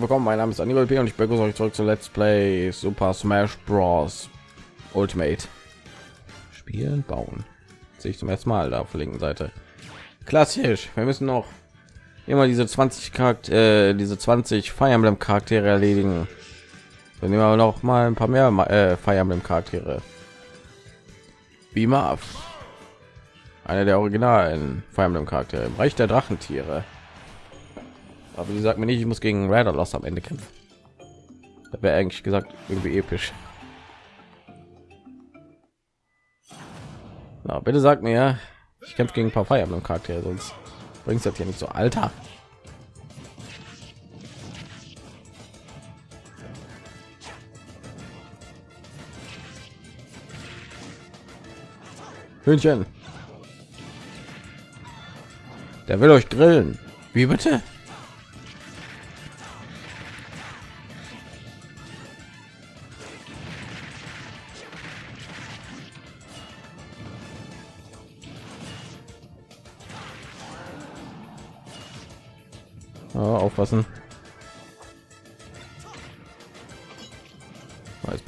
willkommen. Mein Name ist Anibal P. und ich begrüße euch zurück zu Let's Play Super Smash Bros. Ultimate. Spielen, bauen. Sehe ich zum ersten Mal da auf der linken Seite. Klassisch. Wir müssen noch immer diese 20 Charakter, äh, diese 20 Fire Emblem Charaktere erledigen. Dann nehmen wir noch mal ein paar mehr äh, Fire Emblem Charaktere. Wie Marv. Einer der originalen Fire Emblem Charaktere im Reich der Drachentiere. Aber sie sagt mir nicht, ich muss gegen Raider Loss am Ende kämpfen. Da wäre eigentlich gesagt irgendwie episch. Na, bitte sag mir, ich kämpfe gegen ein paar Fire Emblem Charaktere, sonst bringt das hier nicht so. Alter. Hühnchen. Der will euch grillen. Wie bitte?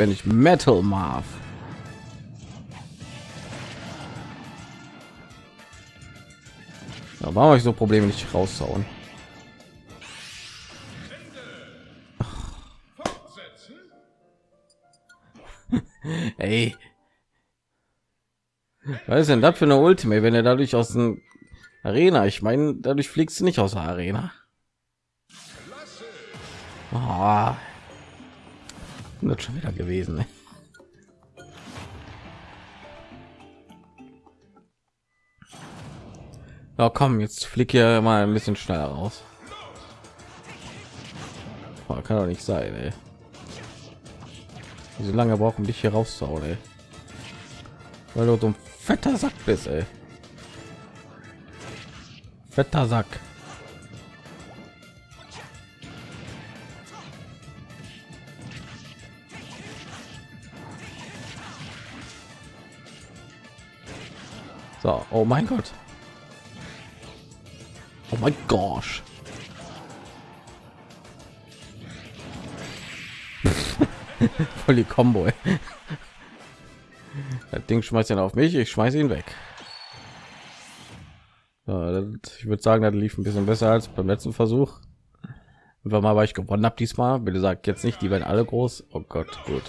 Bin ich Metal Marv. Warum habe ich so Probleme nicht raushauen? Ey. Was ist denn das für eine Ultimate, wenn er dadurch aus dem Arena, ich meine, dadurch fliegst du nicht aus der Arena. Oh. Das schon wieder gewesen. Ne? Ja, komm, jetzt flieg hier mal ein bisschen schneller raus. Oh, kann doch nicht sein, ey. So lange brauchen dich hier rauszuhauen, ey. Weil du so ein fetter Sack bist, ey. Fetter Sack. So, oh mein Gott. Oh mein Gosh. Voll die Combo. Das Ding schmeißt ihn auf mich, ich schmeiße ihn weg. Ich würde sagen, das lief ein bisschen besser als beim letzten Versuch. Einfach mal, weil ich gewonnen habe diesmal. Bitte sagt jetzt nicht, die werden alle groß. Oh Gott, gut.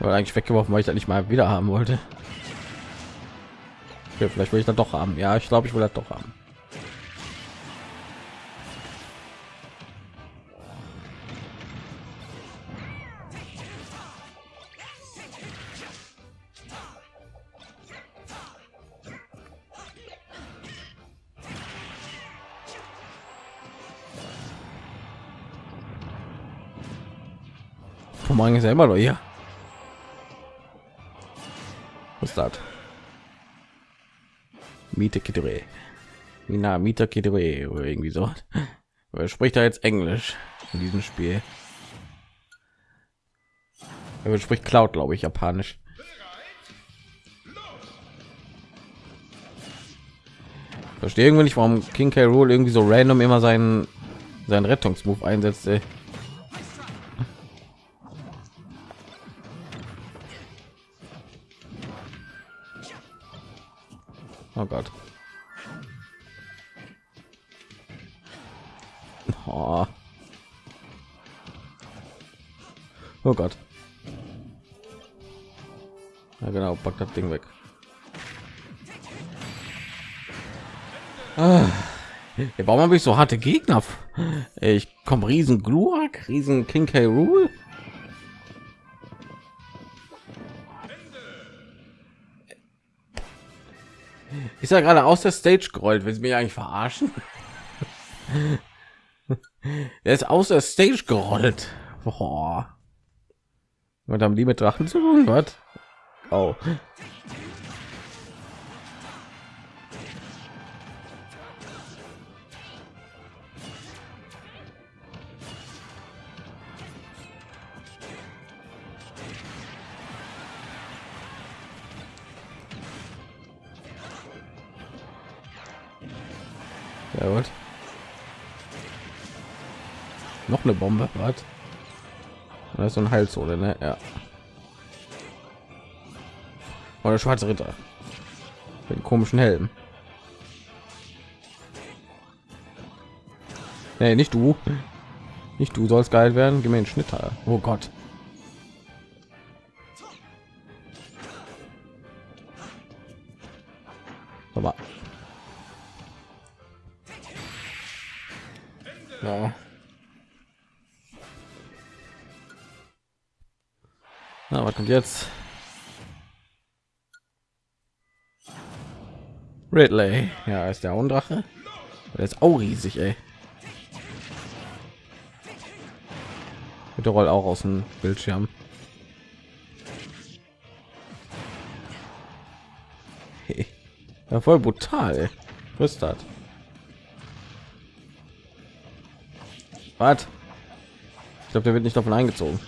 Oder eigentlich weggeworfen, weil ich das nicht mal wieder haben wollte. Okay, vielleicht will ich das doch haben. Ja, ich glaube, ich will das doch haben. Ist ja immer noch hier. Was ist das? Miete Kidre. Mina Mieter Kidre irgendwie so. Wer spricht da jetzt Englisch in diesem Spiel? Er spricht Cloud, glaube ich, japanisch. Verstehe irgendwie nicht, warum King K. Rule irgendwie so random immer seinen seinen Rettungsmove einsetzt. Ey. Oh Gott. Ja genau, pack das Ding weg. Ah. Warum habe ich so harte Gegner? Ich komme riesen Gluak, riesen King K. Rule. Ist ja gerade aus der Stage gerollt. Willst du mich eigentlich verarschen? er ist aus der Stage gerollt. Boah. Und haben die mit Drachen zu tun? Was? Oh. Ja gut. Noch eine Bombe, was? Das ist so ein Heilzone, ne? Ja. Oder schwarze Ritter. Mit komischen Helm. Nee, nicht du. Nicht du sollst geil werden. Gib mir Schnitter. Oh Gott. Kommt jetzt? Ridley, ja, ist der Undrache. Der ist auch riesig, ey. Mit der Roll auch aus dem Bildschirm. Ja, voll brutal. Was ist das? Was? Ich glaube, der wird nicht davon eingezogen.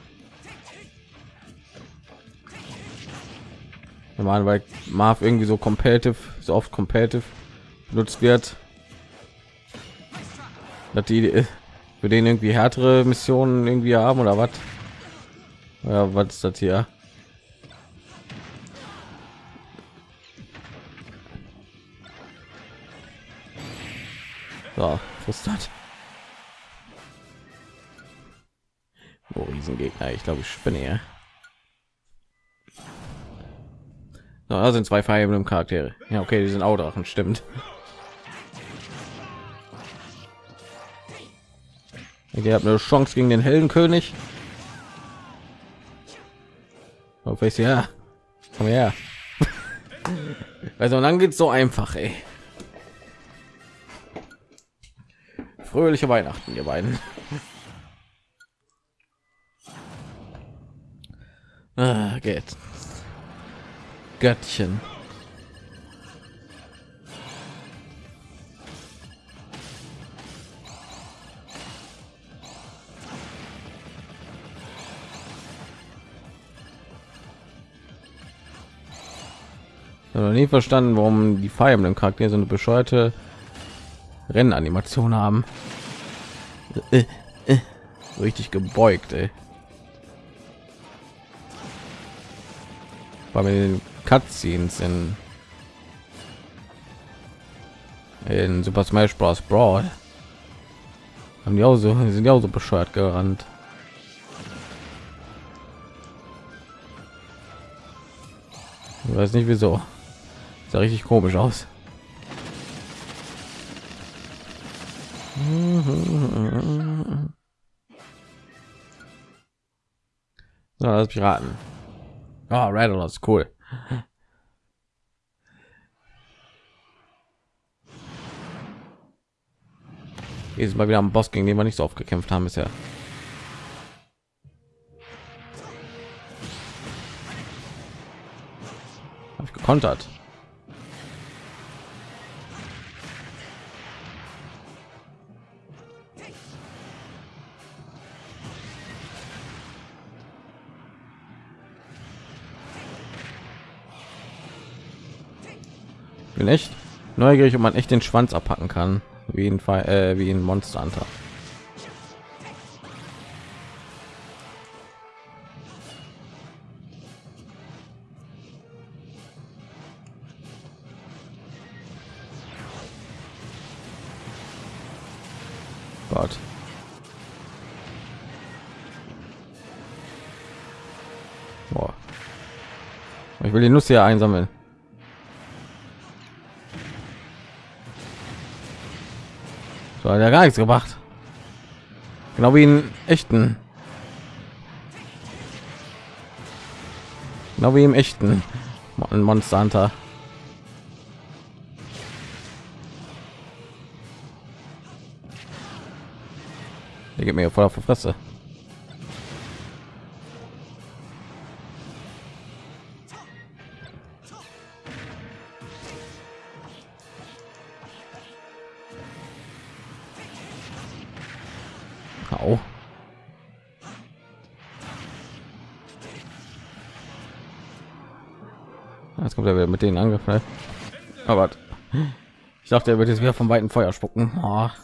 Normal, weil Marv irgendwie so competitive, so oft competitive benutzt wird, dass die äh, für den irgendwie härtere Missionen irgendwie haben oder was? Ja, was ist das hier? So, das? Oh, Riesengegner. Ich glaube, ich spinne hier. So, da sind zwei Fire Emblem Charaktere. Ja, okay, die sind auch Drachen, stimmt. Ihr habt eine Chance gegen den Heldenkönig. Auf ich ja. Komm her. Also dann geht's so einfach, ey. Fröhliche Weihnachten, ihr beiden. Ah, geht. Göttchen. Nie verstanden, warum die Fire Emblem Charaktere so eine bescheuerte Rennanimation haben. Äh, äh, richtig gebeugt. Bei den Cutscenes in in Super Smash Bros. Brawl haben die auch so sind ja auch so bescheuert gerannt. Ich weiß nicht wieso. Sah richtig komisch aus. So, das Piraten. Ah, oh, Rattle ist cool. Jedes Mal wieder am Boss, gegen den wir nicht so oft gekämpft haben bisher. Habe ich gekontert. Bin echt neugierig, ob man echt den Schwanz abpacken kann, wie ein Fall, äh, wie ein Monster Hunter. Boah. Ich will die Nuss hier einsammeln. So hat ja gar nichts gemacht. Genau wie in echten. Genau wie im echten Monster Hunter. Der geht mir voll auf die Fresse. Den Angriff. Ne? Aber ich dachte, er wird jetzt wieder vom weiten Feuer spucken. Oh. Hat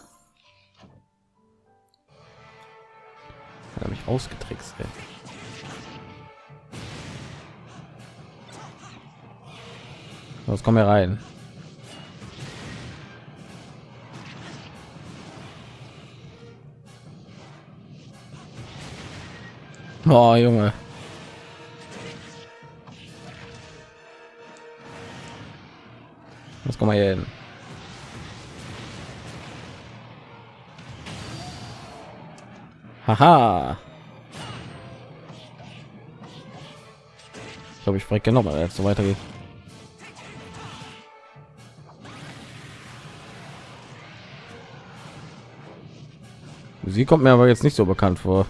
er mich ausgetrickst. Ey. Los, komm hier rein. Oh, Junge. Kommen wir hier hin? Haha. Ich glaube, ich freue noch mal, jetzt so weitergeht. Sie kommt mir aber jetzt nicht so bekannt vor.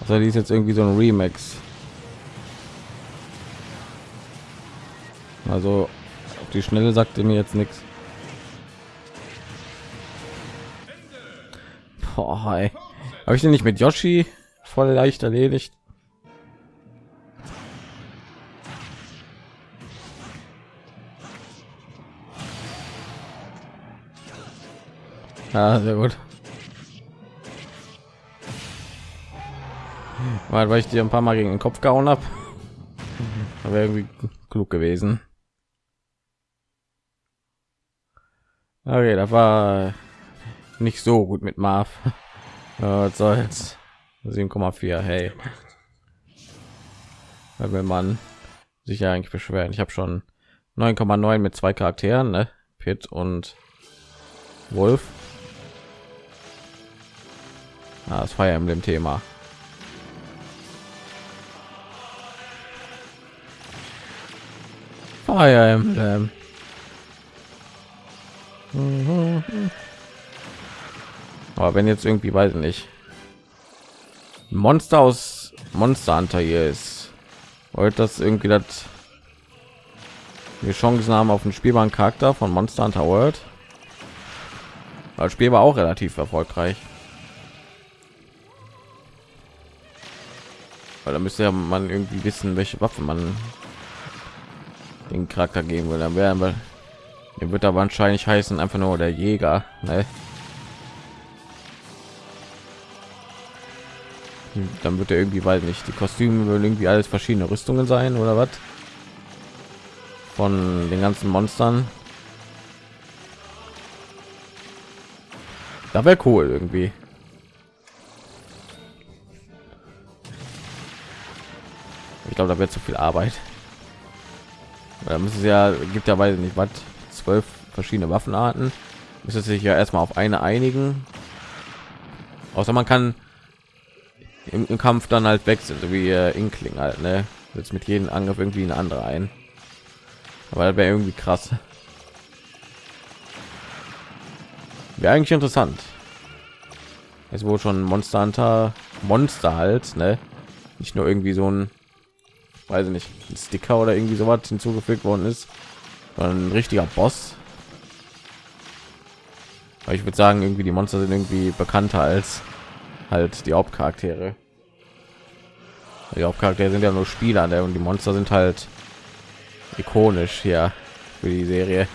Also die ist jetzt irgendwie so ein Remix. Also die Schnelle sagte mir jetzt nichts. Habe ich den nicht mit Yoshi voll leicht erledigt? Ja, sehr gut. weil ich dir ein paar Mal gegen den Kopf gehauen habe. Aber irgendwie klug gewesen. Okay, das war nicht so gut mit Marv. Was soll's? 7,4. Hey, will man sich ja eigentlich beschweren. Ich habe schon 9,9 mit zwei Charakteren, ne? Pit und Wolf. Ah, das Fire Emblem Thema. Fire Emblem. Aber wenn jetzt irgendwie weiß ich nicht Monster aus Monster Hunter hier ist, wollte das irgendwie das wir Chancen haben auf einen spielbaren Charakter von Monster Hunter World. Das Spiel war auch relativ erfolgreich. Weil da müsste ja man irgendwie wissen, welche Waffe man den Charakter geben will. Dann wären wir, der wird aber wahrscheinlich heißen einfach nur der Jäger. Ne? Dann wird er irgendwie, weil nicht die Kostüme würden irgendwie alles verschiedene Rüstungen sein oder was? Von den ganzen Monstern. Da wäre cool irgendwie. Ich glaube, da wird zu viel Arbeit. Da müssen sie ja gibt ja weiß nicht was zwölf verschiedene Waffenarten. Müsste sich ja erstmal auf eine einigen. Außer man kann im, im Kampf dann halt wechseln, so wie äh, Inkling halt, ne? Jetzt mit jedem Angriff irgendwie eine andere ein. Aber das wäre irgendwie krass. Wäre eigentlich interessant. Es wurde schon Monster Hunter Monster halt, ne? Nicht nur irgendwie so ein weiß ich nicht, ein Sticker oder irgendwie so was hinzugefügt worden ist, ein richtiger Boss. Aber ich würde sagen, irgendwie die Monster sind irgendwie bekannter als halt die Hauptcharaktere. Die Hauptcharaktere sind ja nur Spieler, ne? und die Monster sind halt ikonisch hier für die Serie.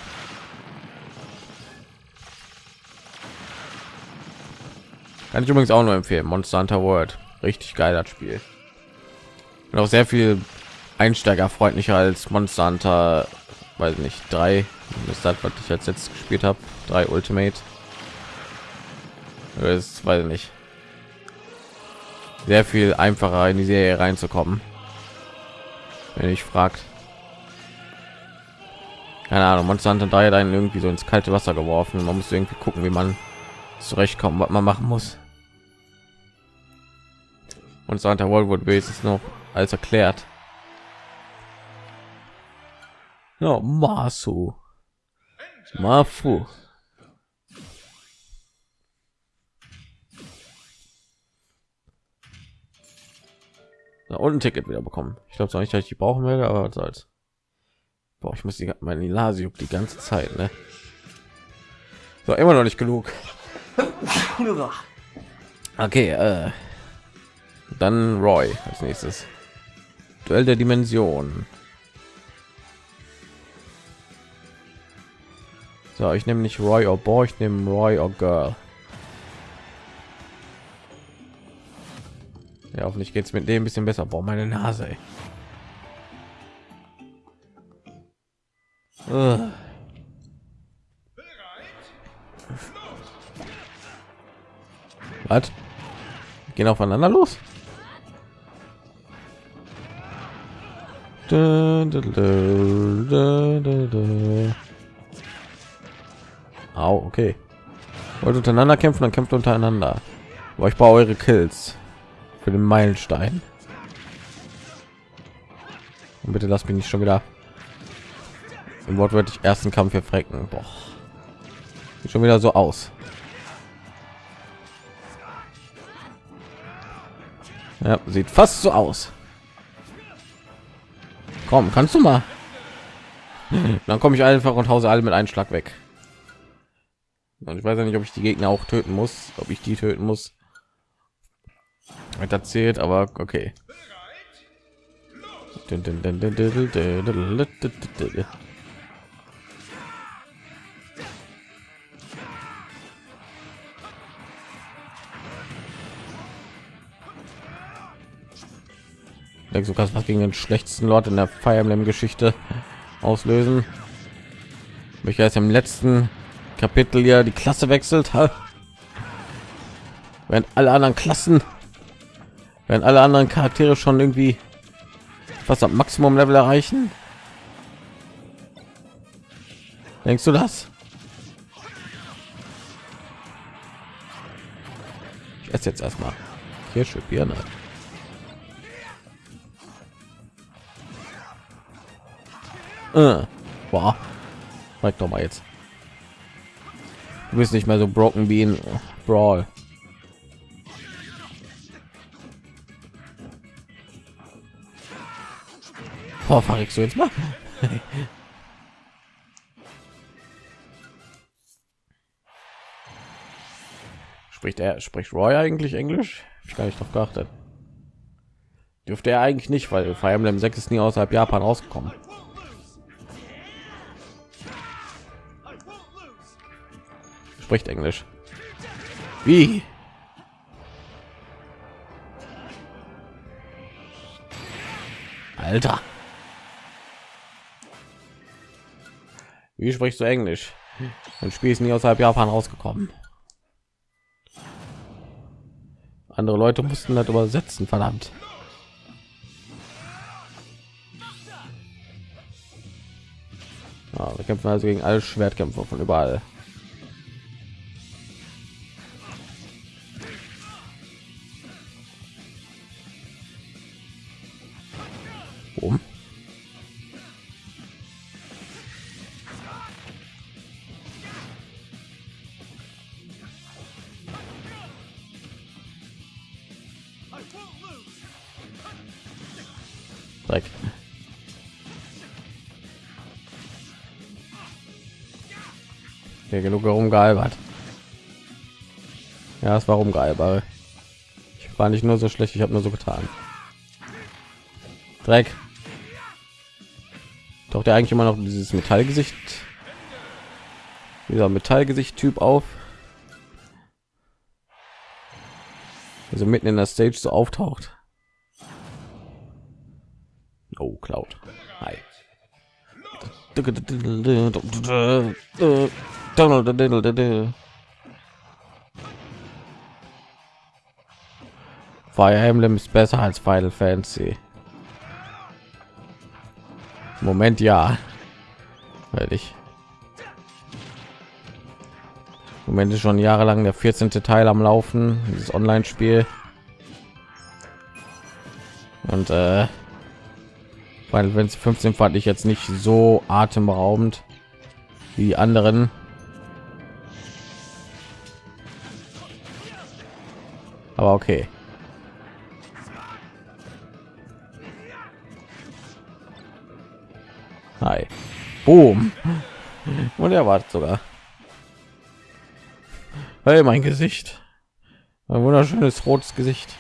Kann ich übrigens auch nur empfehlen. Monster Hunter World, richtig geiler Spiel. Und auch sehr viel einsteigerfreundlicher als Monster Hunter, weiß nicht, drei ist das, was ich jetzt jetzt gespielt habe, drei Ultimate. Das weiß ich nicht. Sehr viel einfacher in die Serie reinzukommen. Wenn ich fragt. Keine Ahnung, Monster Hunter 3 dann irgendwie so ins kalte Wasser geworfen. Man muss irgendwie gucken, wie man zurechtkommen, was man machen muss. Und Santa World wurde wenigstens noch alles erklärt. Ja, Masu. Mafu. Da und ein Ticket wieder bekommen. Ich glaube zwar nicht, dass ich die brauchen werde, aber was soll's. Boah, ich muss die meine Nase juckt die ganze Zeit, ne? So, immer noch nicht genug. Okay, äh, dann Roy als nächstes. Duell der Dimension. So, ich nehme nicht Roy or Boy, ich nehme Roy or Girl. Ja, hoffentlich geht es mit dem ein bisschen besser. Boah, meine Nase. Ey. Was? Gehen aufeinander los? Da, da, da, Au, okay. Wollt untereinander kämpfen, dann kämpft untereinander. Aber ich brauche eure Kills für den Meilenstein. Und bitte lass mich nicht schon wieder im wortwörtlich ersten Kampf hier frecken. Boah. Sieht schon wieder so aus. Ja, sieht fast so aus. Komm, kannst du mal? Dann komme ich einfach und hause alle mit einem Schlag weg. Und ich weiß ja nicht, ob ich die Gegner auch töten muss, ob ich die töten muss. Erzählt, aber okay. Denkst du kannst was gegen den schlechtesten Lord in der Fire Emblem Geschichte auslösen? Welcher ist im letzten Kapitel ja die Klasse wechselt, während alle anderen Klassen, während alle anderen Charaktere schon irgendwie was am Maximum Level erreichen. Denkst du das? Ich esse jetzt erstmal Kirsche, Birne. Äh, boah, Zeig doch mal jetzt. Du bist nicht mehr so Broken Bean Brawl. Oh, verreckst du jetzt mal? spricht er spricht Roy eigentlich Englisch? Ich gar nicht drauf geachtet. Dürfte er eigentlich nicht, weil Fire Emblem 6 ist nie außerhalb Japan rausgekommen. Spricht Englisch. Wie? Alter. Wie sprichst du Englisch? Ein Spiel ist nie außerhalb Japan rausgekommen. Andere Leute mussten das übersetzen, verdammt. Ja, wir kämpfen also gegen alle Schwertkämpfer von überall. Herumgealbert. Ja, es war rumgealbert. Ich war nicht nur so schlecht, ich habe nur so getan. Dreck. Taucht er eigentlich immer noch dieses Metallgesicht, dieser Metallgesicht-Typ auf? Also mitten in der Stage so auftaucht. Oh, Cloud. Hi. Fire Emblem ist besser als Final Fantasy. Moment, ja. Weil ich Moment ist schon jahrelang der 14. Teil am Laufen, dieses Online-Spiel. Und äh, weil wenn es 15 fand ich jetzt nicht so atemberaubend wie die anderen aber okay Hi. Boom. Und er wartet sogar. Hey, mein Gesicht. Ein wunderschönes rotes Gesicht.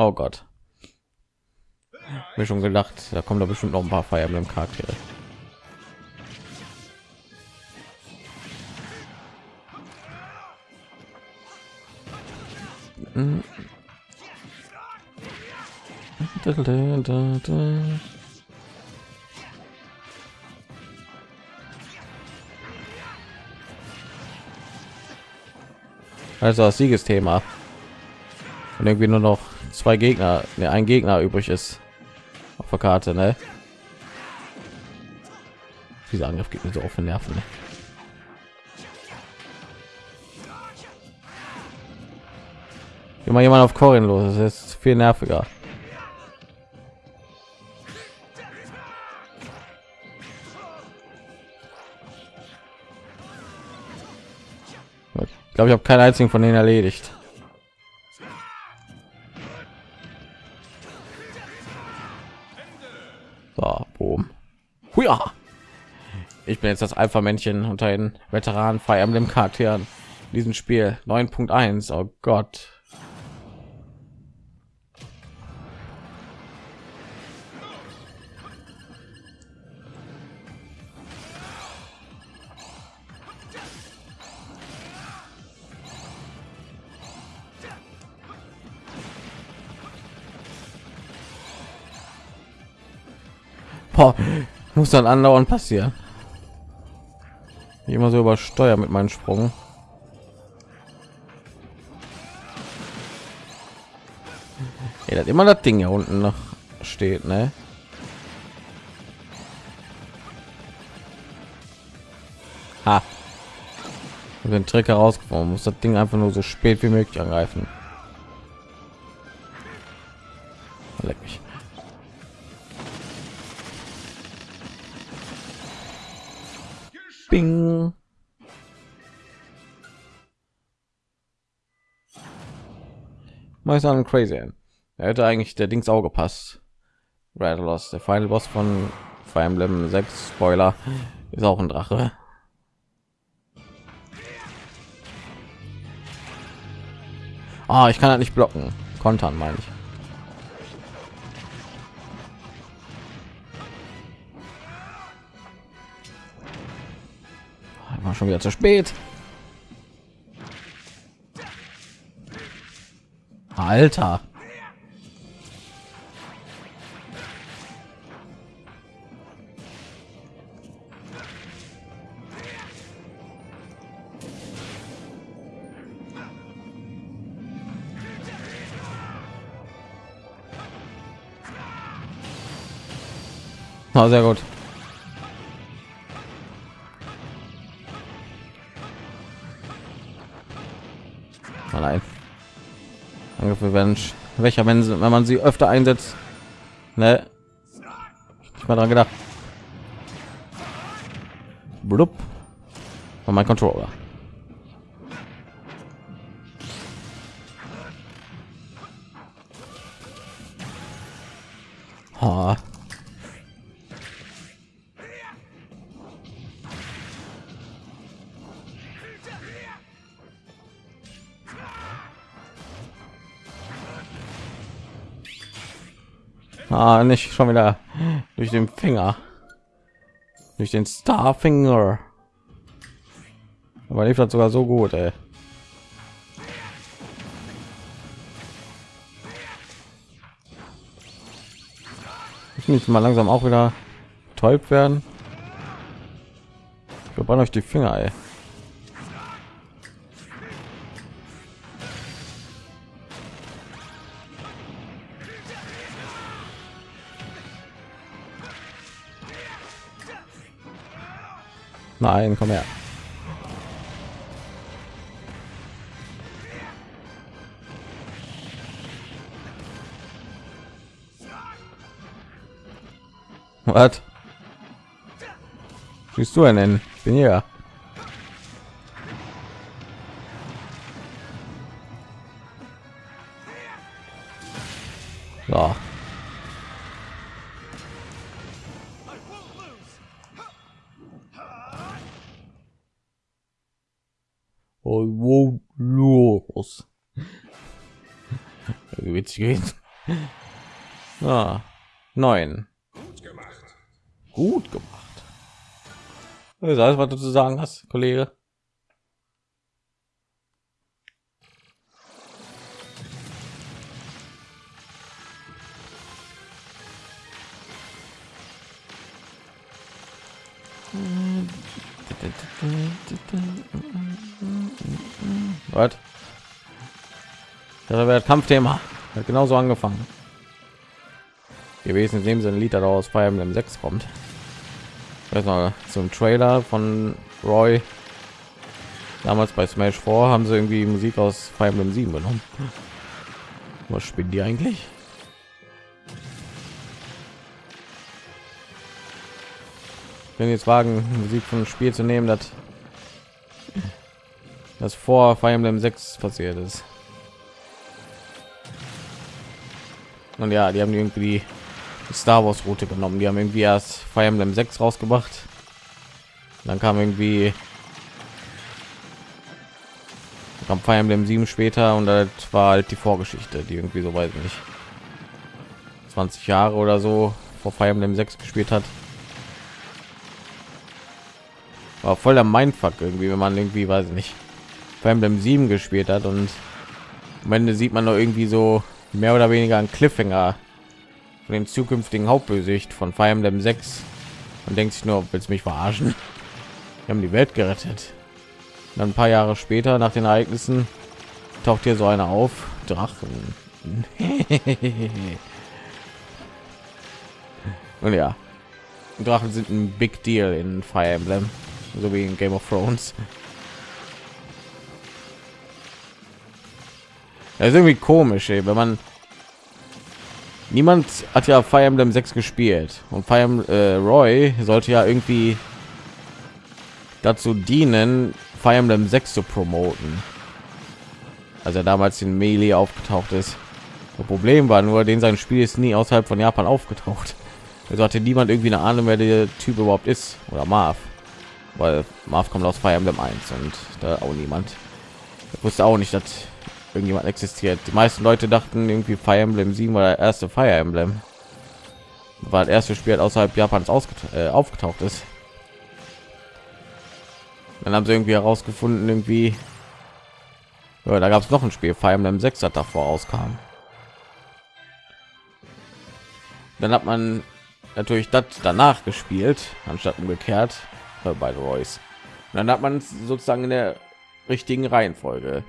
Oh Gott. Mir schon gedacht, da kommen da bestimmt noch ein paar mit dem Charaktere. Also das Siegesthema. Und irgendwie nur noch zwei Gegner, ne, ein Gegner übrig ist auf der Karte, ne? Dieser Angriff geht mir so auf den Nerven. Ne? Immer jemand auf Corin los, das ist viel nerviger. Ich glaube, ich habe keinen einzigen von denen erledigt. Ich bin jetzt das Alpha-Männchen unter den Veteranen Fire Emblem Charakteren in diesem Spiel 9.1. Oh Gott. Boah, muss dann andauernd passieren. Ich immer so übersteuer mit meinen Sprung. Ja, das immer das Ding hier unten noch steht, ne? Ha. Den Trick herausgefunden, muss das Ding einfach nur so spät wie möglich angreifen. Mal sagen crazy. Er hätte eigentlich der Dings auch gepasst. Rattlos, der Final Boss von Fire Emblem 6 Spoiler ist auch ein Drache. Ah, ich kann halt nicht blocken. Kontern meine ich. war schon wieder zu spät. Alter. Oh, sehr gut. Werden welcher wenn, sie, wenn man sie öfter einsetzt. Ne? Ich mal dran gedacht. Blub. Und mein Controller. Nicht schon wieder durch den Finger. Durch den Starfinger. Aber lief das sogar so gut, ey. Ich muss mal langsam auch wieder täub werden. Wir brauchen euch die Finger, ey. Nein, komm her. Was? Siehst du einen? Bin hier. Ah, neun. Gut gemacht. Gut gemacht. Das ist alles, was du zu sagen hast, Kollege. Was? Das wäre Kampfthema. Hat genauso angefangen. Gewesen in dem Sinne Lied aus Fire Emblem 6 kommt. Noch, zum Trailer von Roy. Damals bei Smash 4 haben sie irgendwie Musik aus Fire Emblem 7 genommen. Was spielen die eigentlich? Wenn jetzt wagen, Musik von Spiel zu nehmen, das das vor Fire Emblem 6 passiert ist. Und ja, die haben irgendwie Star Wars Route genommen. Die haben irgendwie erst Fire Emblem 6 rausgebracht. Dann kam irgendwie kam Fire Emblem 7 später und das war halt die Vorgeschichte, die irgendwie so weiß nicht 20 Jahre oder so vor Fire Emblem 6 gespielt hat. War voll der Mindfuck irgendwie, wenn man irgendwie weiß nicht Fire Emblem 7 gespielt hat und am Ende sieht man noch irgendwie so mehr oder weniger ein Cliffhanger von dem zukünftigen Hauptbösewicht von Fire Emblem 6 und denkt sich nur, willst mich verarschen? Wir haben die Welt gerettet. Und dann ein paar Jahre später, nach den Ereignissen, taucht hier so einer auf. Drachen. und ja, Drachen sind ein Big Deal in Fire Emblem, so wie in Game of Thrones. Das ist irgendwie komisch, ey, wenn man niemand hat ja Fire Emblem 6 gespielt und Fire Emblem, äh, Roy sollte ja irgendwie dazu dienen, Fire Emblem 6 zu promoten. Als er damals in Melee aufgetaucht ist. Das Problem war nur, den sein Spiel ist nie außerhalb von Japan aufgetaucht. Also hatte niemand irgendwie eine Ahnung, wer der Typ überhaupt ist oder Marv, weil Marv kommt aus Fire Emblem 1 und da auch niemand. Ich wusste auch nicht, dass irgendjemand existiert. Die meisten Leute dachten irgendwie Fire Emblem 7 war der erste Fire Emblem, weil das erste Spiel außerhalb Japans äh, aufgetaucht ist. Dann haben sie irgendwie herausgefunden, irgendwie, ja, da gab es noch ein Spiel, Fire Emblem 6, das davor rauskam. Dann hat man natürlich das danach gespielt, anstatt umgekehrt äh, bei Royce. Dann hat man sozusagen in der richtigen Reihenfolge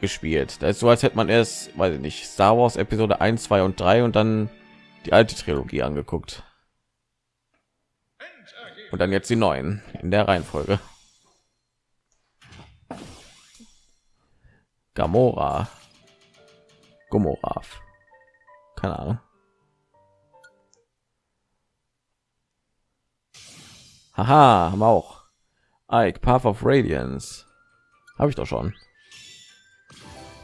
gespielt. Da ist so, als hätte man erst, weiß ich nicht, Star Wars Episode 1, 2 und 3 und dann die alte Trilogie angeguckt. Und dann jetzt die neuen in der Reihenfolge. Gamora. Gomorra. Keine Ahnung. Haha, haben wir auch. Ike, Path of Radiance. Habe ich doch schon.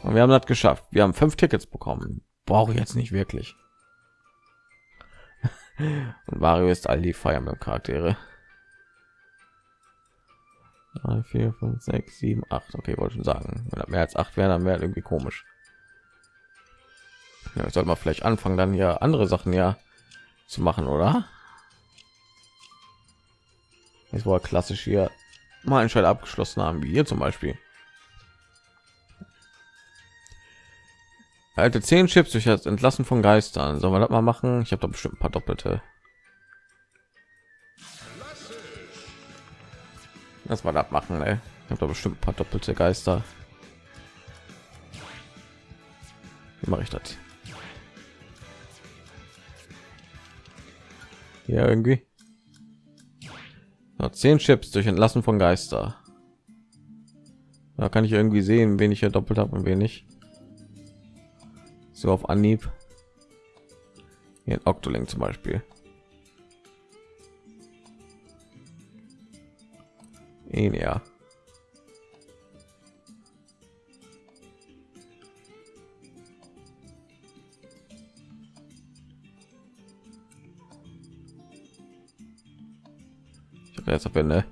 Und wir haben das geschafft. Wir haben fünf Tickets bekommen. Brauche ich jetzt nicht wirklich. Und Mario ist all die Fire Emblem Charaktere. 3, 4, 5, 6, 7, 8. Okay, wollte schon sagen. Wenn mehr als acht wäre, dann wäre irgendwie komisch. Ja, soll man vielleicht anfangen, dann ja andere Sachen ja zu machen, oder? Jetzt war klassisch hier mal ein Schein abgeschlossen haben, wie hier zum Beispiel. Alte zehn Chips durch das Entlassen von Geistern. Sollen wir das mal machen? Ich habe da bestimmt ein paar doppelte. Das war das machen, ey. Ich habe da bestimmt ein paar doppelte Geister. Wie mache ich das? Ja, irgendwie. Noch zehn Chips durch Entlassen von Geister. Da kann ich irgendwie sehen, wen ich hier doppelt habe und wen nicht so auf Anhieb. Hier in Octoling zum Beispiel. Ja. Ich habe jetzt aber eine,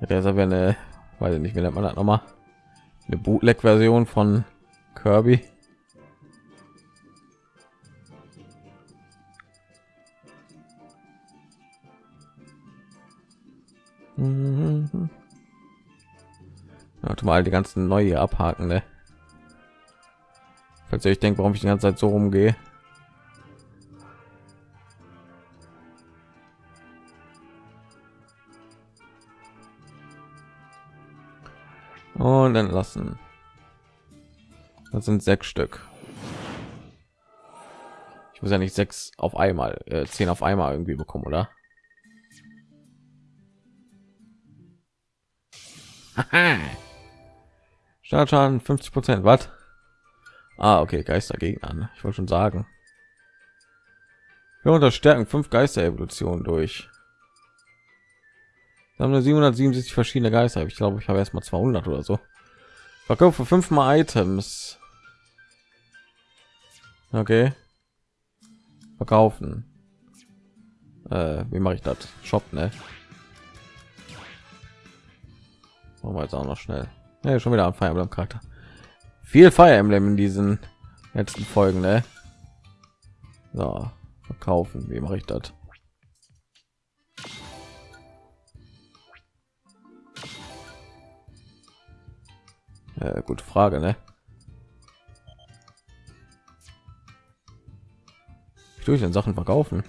jetzt aber eine weiß ich nicht wie nennt man das noch mal eine bootleg version von kirby Mhm. Ja, mal die ganzen neue abhaken, ne? Falls ihr euch denkt, warum ich die ganze Zeit so rumgehe. Und dann lassen. Das sind sechs Stück. Ich muss ja nicht sechs auf einmal, äh, zehn auf einmal irgendwie bekommen, oder? Startschaden 50 Prozent. Was? Ah, okay, Geistergegner. Ich wollte schon sagen. Wir unterstärken fünf Geister-Evolution durch. Wir haben eine 767 verschiedene Geister. Ich glaube, ich habe erst mal 200 oder so. Verkaufe fünfmal Items. Okay. Verkaufen. Äh, wie mache ich das? Shop, ne? Machen wir jetzt auch noch schnell. Ja, schon wieder ein Fire Emblem Charakter. Viel Fire Emblem in diesen letzten Folgen, ne? So, verkaufen. Wie mache ich das? Ja, gute Frage, ne? Durch den Sachen verkaufen.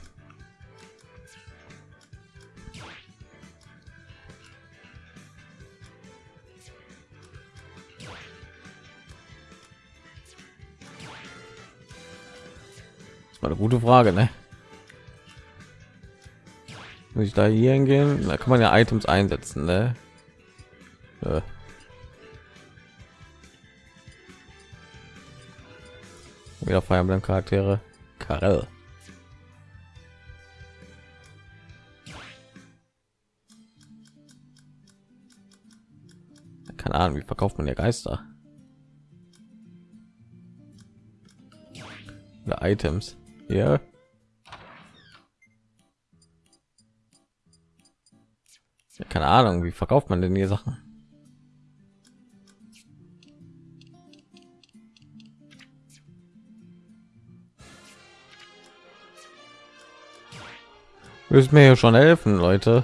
war eine gute Frage, ne? Muss ich da hier hingehen? Da kann man ja Items einsetzen, ne? Ja. Wieder Fire Emblem Charaktere. Karel. Ahnung, wie verkauft man ja Geister? Oder Items. Ja. Keine Ahnung, wie verkauft man denn hier Sachen? Müssen mir hier schon helfen, Leute.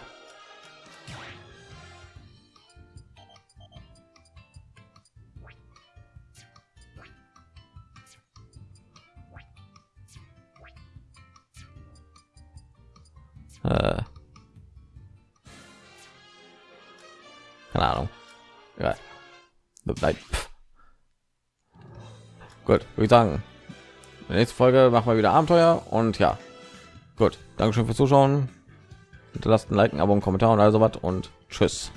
Würde sagen. Nächste Folge machen wir wieder Abenteuer und ja. Gut, Dankeschön fürs Zuschauen. Hinterlasst ein Like, ein Abo, einen Kommentar und also was und tschüss.